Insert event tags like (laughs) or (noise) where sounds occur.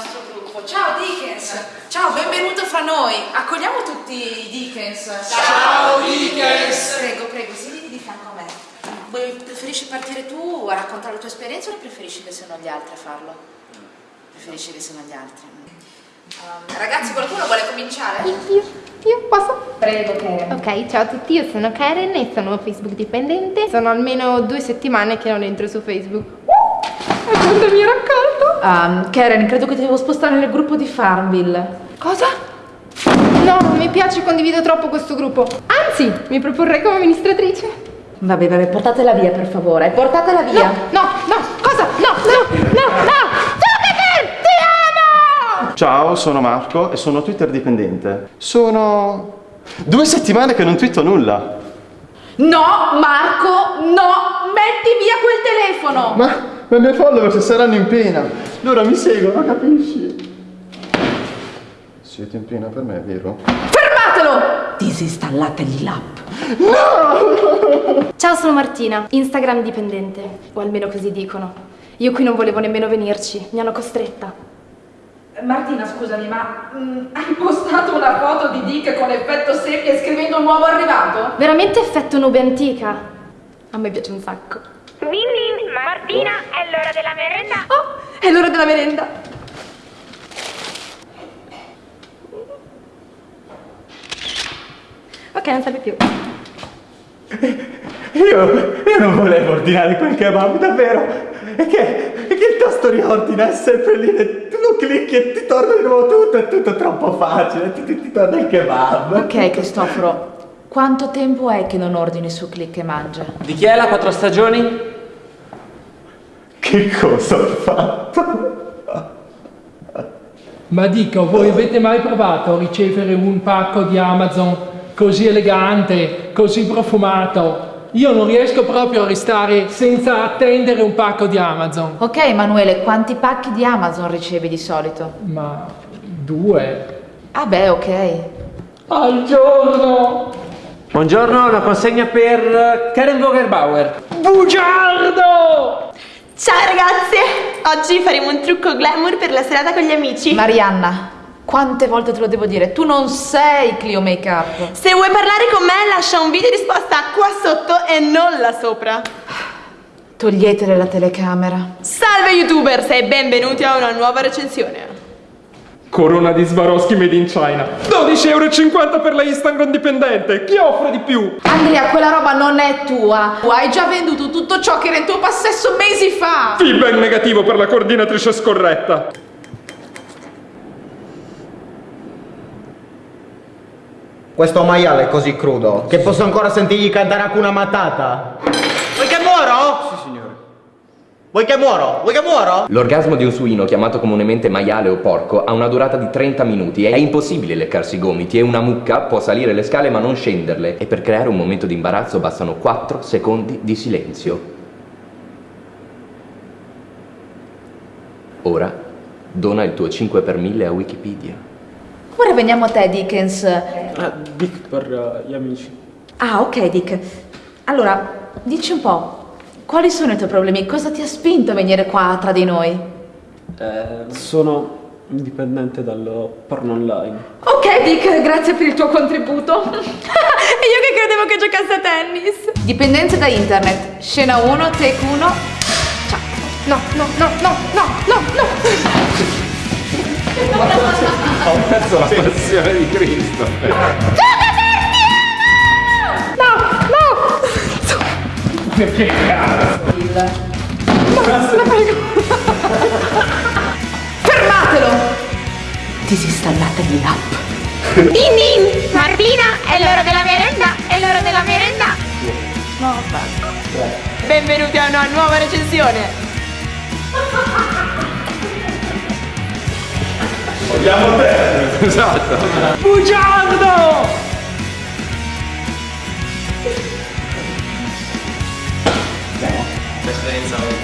nostro gruppo. Ciao Dickens! Ciao, benvenuto fra noi. Accogliamo tutti i Dickens. Ciao Dickens! Prego, prego, siediti di fianco a me. Vuoi- Preferisci partire tu a raccontare la tua esperienza o preferisci che siano gli altri a farlo? Preferisci che siano gli altri? Um, ragazzi, qualcuno vuole cominciare? Io, io posso? Prego, Karen. Ok, ciao a tutti, io sono Karen e sono Facebook dipendente. Sono almeno due settimane che non entro su Facebook. Uh, quando mi raccolto? Um, Karen, credo che ti devo spostare nel gruppo di Farmville. Cosa? No, non mi piace, condivido troppo questo gruppo. Anzi, mi proporrei come amministratrice. Vabbè, vabbè, portatela via per favore, portatela via. No, no, cosa? No, no, no, no! Zuckerberg, ti amo! Ciao, sono Marco e sono Twitter dipendente. Sono due settimane che non twitto nulla. No, Marco, no, metti via quel telefono. Ma, ma i miei follower saranno in pena. Loro mi seguono, capisci? Siete in pena per me, vero? Fermatelo! Disinstallategli l'app. Ciao, sono Martina, Instagram dipendente, o almeno così dicono. Io qui non volevo nemmeno venirci, mi hanno costretta. Martina, scusami, ma mm, hai postato una foto di Dick con effetto seppia scrivendo nuovo arrivato? Veramente effetto nube antica. A me piace un sacco. Quindi, Martina, è l'ora della merenda. Oh, è l'ora della merenda. Ok, non serve più. Io, io non volevo ordinare quel kebab, davvero. È che, che il tasto riordina è sempre lì. e Tu lo clicchi e ti torna di nuovo tutto. È tutto troppo facile. Ti, ti- ti torna il kebab. Ok, Cristoforo, quanto tempo è che non ordini su Click e Mangia? Di chi è la quattro stagioni? Che cosa ho fatto? Ma dico, voi avete mai provato a ricevere un pacco di Amazon così elegante, così profumato? Io non riesco proprio a restare senza attendere un pacco di Amazon. Ok, Emanuele, quanti pacchi di Amazon ricevi di solito? Ma due Ah beh, ok. al giorno! Buongiorno, una consegna per Karen Vogelbauer. Bugiardo! Ciao ragazze! Oggi faremo un trucco glamour per la serata con gli amici. Marianna, quante volte te lo devo dire? Tu non sei Clio Makeup. Se vuoi parlare con me, lascia un video risposta qua sotto e non là sopra. Toglietele la telecamera. Salve youtubers e benvenuti a una nuova recensione. Corona di Swarovski made in China. 12,50 euro per la Instagram dipendente. Chi offre di più? Andrea, quella roba non è tua. Tu hai già venduto tutto ciò che era in tuo possesso mesi fa. Feedback negativo per la coordinatrice scorretta. Questo maiale è così crudo che posso ancora sentirgli cantare Hakuna Matata. Vuoi che muoro? Sì, signore. Vuoi che muoro? Vuoi che muoro? L'orgasmo di un suino, chiamato comunemente maiale o porco, ha una durata di 30 minuti. È impossibile leccarsi i gomiti e una mucca può salire le scale ma non scenderle. E per creare un momento di imbarazzo bastano 4 secondi di silenzio. Ora, dona il tuo 5 per 1000 a Wikipedia. Ora veniamo a te, Dickens. Ah, Dick per gli amici. Ah, ok, Dick. Allora, dici un po', quali sono i tuoi problemi? Cosa ti ha spinto a venire qua tra di noi? Eh, sono dipendente dal porno online. Ok, Dick, grazie per il tuo contributo. (laughs) E io che credevo che giocasse a tennis. Dipendenza da internet. Scena 1, take 1. Ciao. No, no, no, no, no, no, no! Ho perso la passione di Cristo. (laughs) Che cazzo? Fermatelo! Disinstallategli l'app. Din din! Martina, è l'ora della merenda, è l'ora della merenda. Benvenuti a una nuova recensione. Vogliamo te! Esatto. Bugiardo! days old.